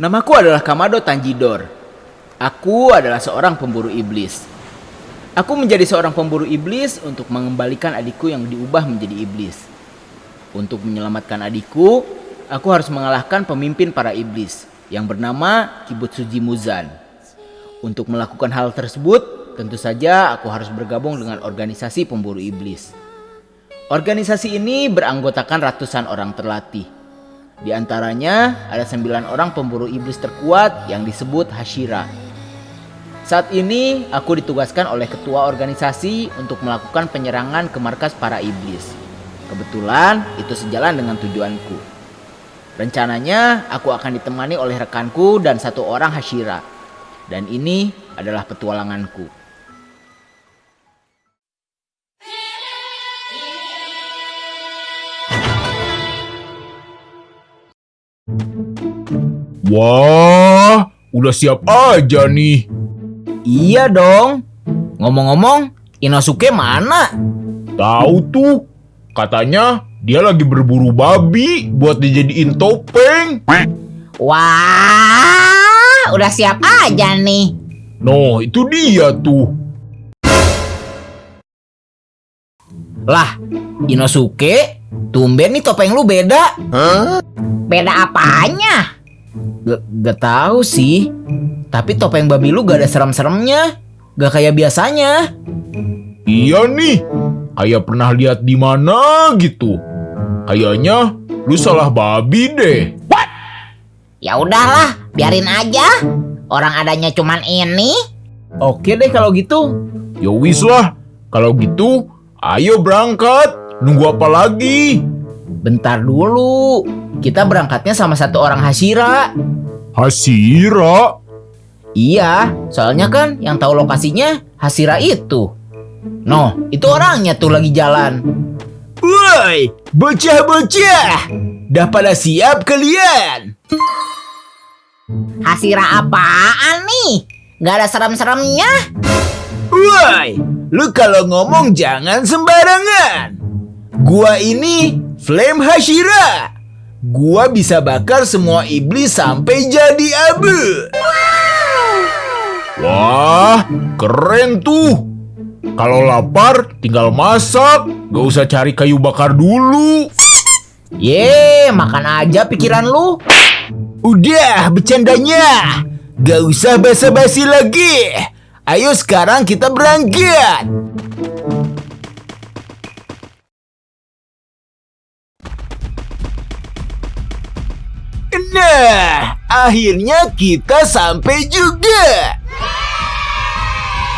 Namaku adalah Kamado Tanjidor. Aku adalah seorang pemburu iblis. Aku menjadi seorang pemburu iblis untuk mengembalikan adikku yang diubah menjadi iblis. Untuk menyelamatkan adikku, aku harus mengalahkan pemimpin para iblis yang bernama Kibutsuji Muzan. Untuk melakukan hal tersebut, tentu saja aku harus bergabung dengan organisasi pemburu iblis. Organisasi ini beranggotakan ratusan orang terlatih. Di antaranya ada sembilan orang pemburu iblis terkuat yang disebut Hashira. Saat ini aku ditugaskan oleh ketua organisasi untuk melakukan penyerangan ke markas para iblis. Kebetulan itu sejalan dengan tujuanku. Rencananya aku akan ditemani oleh rekanku dan satu orang Hashira. Dan ini adalah petualanganku. Wah, udah siap aja nih. Iya dong. Ngomong-ngomong, Inosuke mana? Tahu tuh, katanya dia lagi berburu babi buat dijadiin topeng. Wah, udah siap aja nih. No, itu dia tuh. Lah, Inosuke, tumben nih topeng lu beda. Beda apanya? Gak, gak tahu sih. Tapi topeng babi lu gak ada serem-seremnya. Gak kayak biasanya. Iya nih, kayak pernah lihat di mana gitu. Kayaknya lu salah babi deh. Ya udahlah, biarin aja. Orang adanya cuman ini. Oke deh kalau gitu. Ya wis lah, kalau gitu ayo berangkat. Nunggu apa lagi? Bentar dulu. Kita berangkatnya sama satu orang Hashira. Hasira? Iya, soalnya kan yang tahu lokasinya Hashira itu. Noh, itu orangnya tuh lagi jalan. Woi, bocah-bocah. Dah pada siap kalian? Hasira apaan nih? Gak ada serem-seremnya. Woi, lu kalau ngomong jangan sembarangan. Gua ini Flame Hashira. Gua bisa bakar semua iblis sampai jadi abu. Wah, keren tuh. Kalau lapar, tinggal masak. Gak usah cari kayu bakar dulu. Ye, makan aja pikiran lu. Udah, bercandanya. Gak usah basa-basi lagi. Ayo sekarang kita berangkat. Nah, akhirnya kita sampai juga.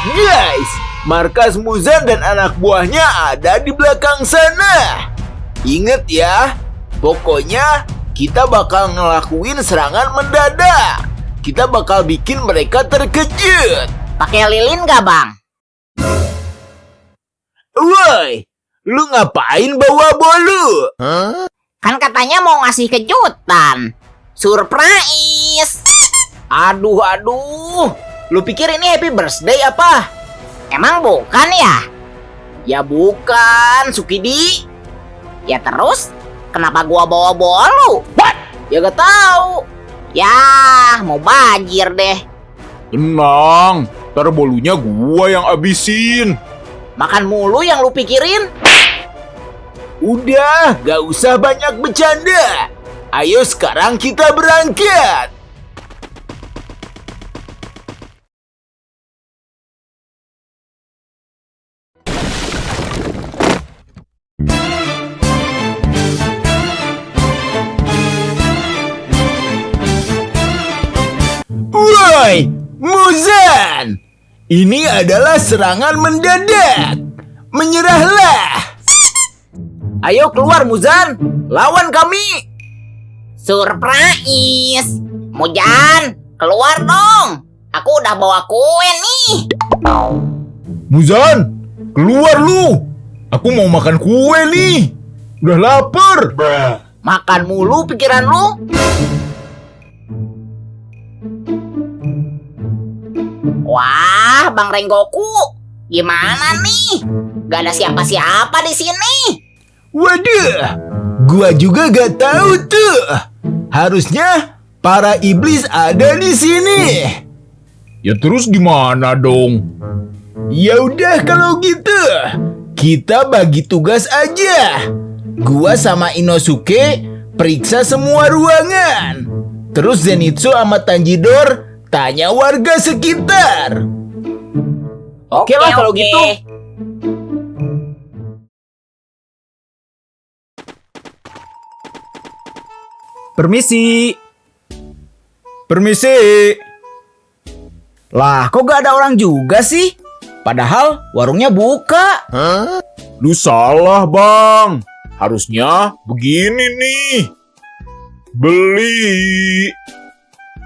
Guys, markas Muzan dan anak buahnya ada di belakang sana. Ingat ya, pokoknya kita bakal ngelakuin serangan mendadak. Kita bakal bikin mereka terkejut. Pakai lilin gak bang? Woi, lu ngapain bawa bolu? Kan katanya mau ngasih kejutan. Surprise. Aduh, aduh. Lu pikir ini happy birthday apa? Emang bukan ya? Ya bukan, Sukidi. Ya terus, kenapa gua bawa bolu? Ya gak tahu. Ya, mau banjir deh. Tenang, ntar bolunya gua yang abisin. Makan mulu yang lu pikirin. Udah, gak usah banyak bercanda. Ayo sekarang kita berangkat. Woi, Muzan! Ini adalah serangan mendadak. Menyerahlah. Ayo keluar Muzan, lawan kami. Surprise. Mujan, keluar dong. Aku udah bawa kue nih. Muzan, keluar lu. Aku mau makan kue nih. Udah lapar. Makan mulu pikiran lu. Wah, Bang Renggoku. Gimana nih? Gak ada siapa-siapa di sini. Waduh, gua juga gak tahu tuh. Harusnya para iblis ada di sini. Ya terus gimana dong? Ya udah kalau gitu, kita bagi tugas aja. Gua sama Inosuke periksa semua ruangan. Terus Zenitsu sama Tanjidor tanya warga sekitar. Oke lah kalau gitu. Permisi. Permisi. Lah, kok gak ada orang juga sih? Padahal warungnya buka. Lu salah bang. Harusnya begini nih. Beli.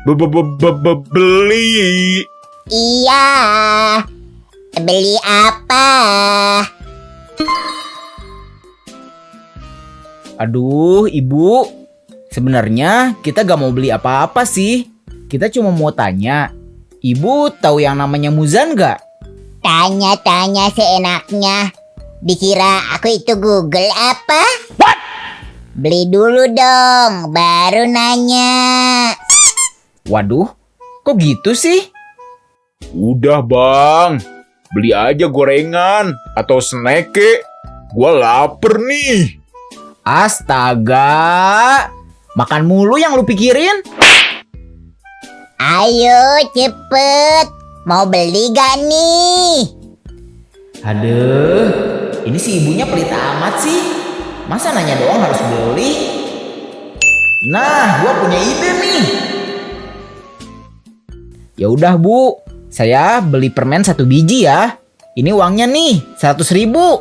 Be- be- be- be- be- Beli. Iya. Beli apa? Aduh, ibu. Sebenarnya kita gak mau beli apa-apa sih. Kita cuma mau tanya. Ibu tahu yang namanya Muzan gak? Tanya-tanya seenaknya. Dikira aku itu Google apa? What? Beli dulu dong, baru nanya. Waduh, kok gitu sih? Udah bang. Beli aja gorengan atau snack kek. Gua lapar nih. Astaga. Makan mulu yang lu pikirin? Ayo cepet, mau beli gak nih? Aduh, ini si ibunya pelit amat sih. Masa nanya doang harus beli? Nah, gua punya ide nih. Ya udah bu, saya beli permen satu biji ya. Ini uangnya nih, 100 ribu.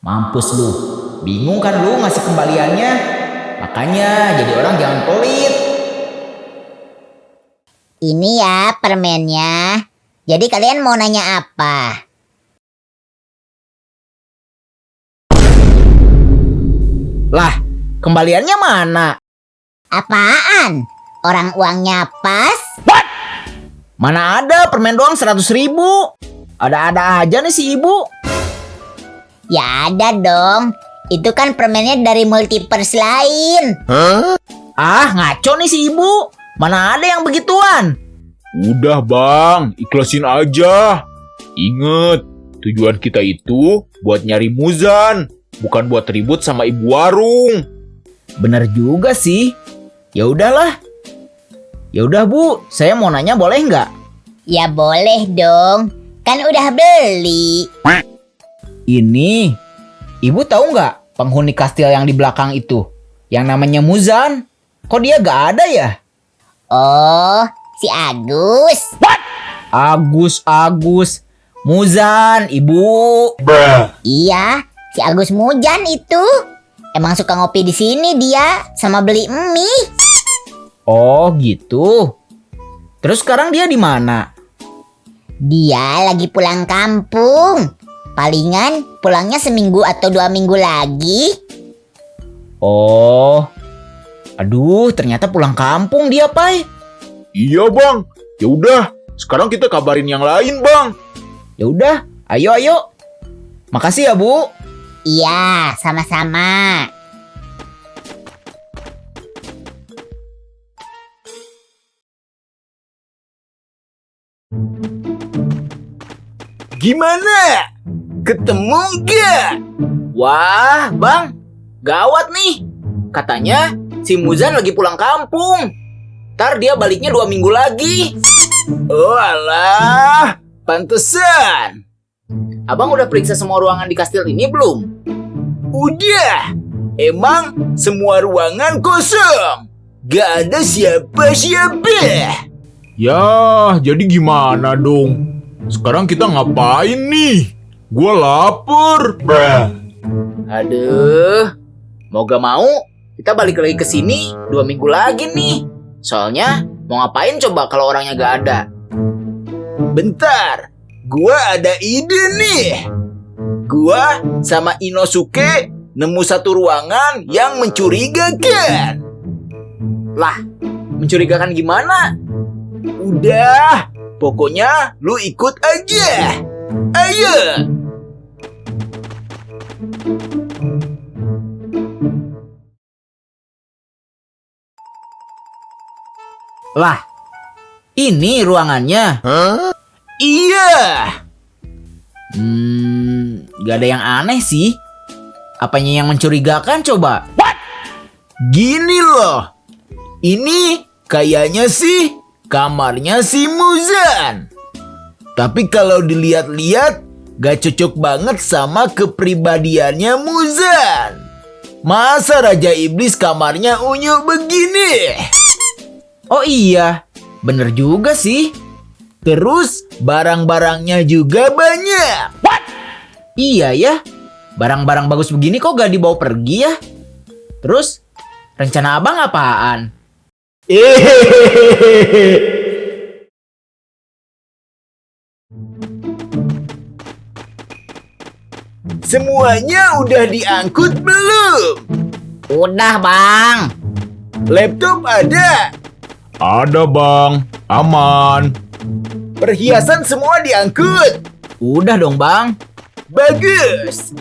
Mampus lu, bingung kan lu ngasih kembaliannya? Makanya jadi orang jangan pelit. Ini ya permennya. Jadi kalian mau nanya apa? Lah, kembaliannya mana? Apaan? Orang uangnya pas? Mana ada permen doang 100 ribu? Ada-ada aja nih si ibu. Ya ada dong. Itu kan permennya dari multiverse lain. Ah, ngaco nih si ibu. Mana ada yang begituan? Udah bang, ikhlasin aja. Ingat, tujuan kita itu buat nyari Muzan, bukan buat ribut sama ibu warung. Bener juga sih. Ya udahlah. Ya udah bu, saya mau nanya boleh nggak? Ya boleh dong. Kan udah beli. Ini, ibu tahu nggak penghuni kastil yang di belakang itu? Yang namanya Muzan. Kok dia gak ada ya? Oh, si Agus. Agus, Agus. Muzan, ibu. Iya, si Agus Mujan itu. Emang suka ngopi di sini dia sama beli mie. Oh gitu. Terus sekarang dia di mana? Dia lagi pulang kampung. Palingan pulangnya seminggu atau dua minggu lagi. Oh. Aduh, ternyata pulang kampung dia, Pai. Iya bang, ya udah. Sekarang kita kabarin yang lain bang. Ya udah, ayo ayo. Makasih ya, Bu. Iya, sama-sama. Gimana? Ketemu gak? Wah, Bang. Gawat nih. Katanya si Muzan lagi pulang kampung. Ntar dia baliknya dua minggu lagi. Oh alah, pantesan. Abang udah periksa semua ruangan di kastil ini belum? Udah. Emang semua ruangan kosong. Gak ada siapa-siapa. Ya, jadi gimana dong? Sekarang kita ngapain nih? Gua lapar. Aduh, mau gak mau kita balik lagi ke sini dua minggu lagi nih. Soalnya mau ngapain coba kalau orangnya gak ada? Bentar, gua ada ide nih. Gua sama Inosuke nemu satu ruangan yang mencurigakan. Lah, mencurigakan gimana? Udah, pokoknya lu ikut aja. Ayo. Lah, ini ruangannya. Iya. Hmm, gak ada yang aneh sih. Apanya yang mencurigakan coba? Gini loh. Ini kayaknya sih kamarnya si Muzan. Tapi kalau dilihat-lihat gak cocok banget sama kepribadiannya Muzan. Masa Raja Iblis kamarnya unyu begini? Oh iya, bener juga sih. Terus barang-barangnya juga banyak. Iya ya, barang-barang bagus begini kok gak dibawa pergi ya? Terus, rencana abang apaan? Semuanya udah diangkut belum? Udah bang. Laptop ada. Ada bang, aman. Perhiasan semua diangkut. Udah dong bang. Bagus.